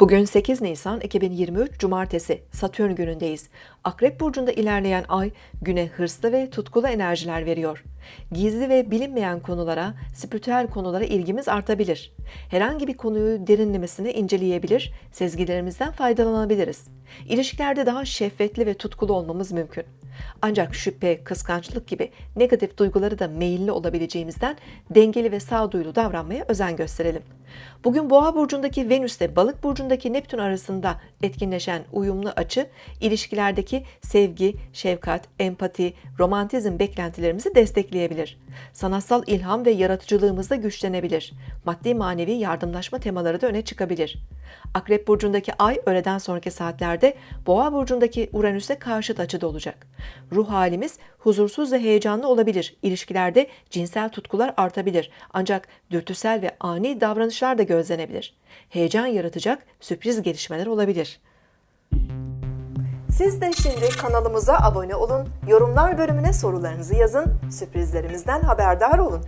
Bugün 8 Nisan 2023 Cumartesi Satürn günündeyiz. Akrep burcunda ilerleyen ay güne hırslı ve tutkulu enerjiler veriyor. Gizli ve bilinmeyen konulara, spiritüel konulara ilgimiz artabilir. Herhangi bir konuyu derinlemesine inceleyebilir, sezgilerimizden faydalanabiliriz. İlişkilerde daha şeffetli ve tutkulu olmamız mümkün. Ancak şüphe, kıskançlık gibi negatif duyguları da meyilli olabileceğimizden dengeli ve sağduyulu davranmaya özen gösterelim. Bugün Boğa burcundaki Venüs ile Balık burcundaki Neptün arasında etkinleşen uyumlu açı ilişkilerdeki sevgi, şefkat, empati, romantizm beklentilerimizi destekleyebilir. Sanatsal ilham ve yaratıcılığımız da güçlenebilir. Maddi manevi yardımlaşma temaları da öne çıkabilir. Akrep burcundaki ay öğleden sonraki saatlerde Boğa burcundaki Uranüs'e karşıt açıda olacak. Ruh halimiz huzursuz ve heyecanlı olabilir. İlişkilerde cinsel tutkular artabilir. Ancak dürtüsel ve ani davranışlar da gözlenebilir. Heyecan yaratacak sürpriz gelişmeler olabilir. Siz de şimdi kanalımıza abone olun, yorumlar bölümüne sorularınızı yazın, sürprizlerimizden haberdar olun.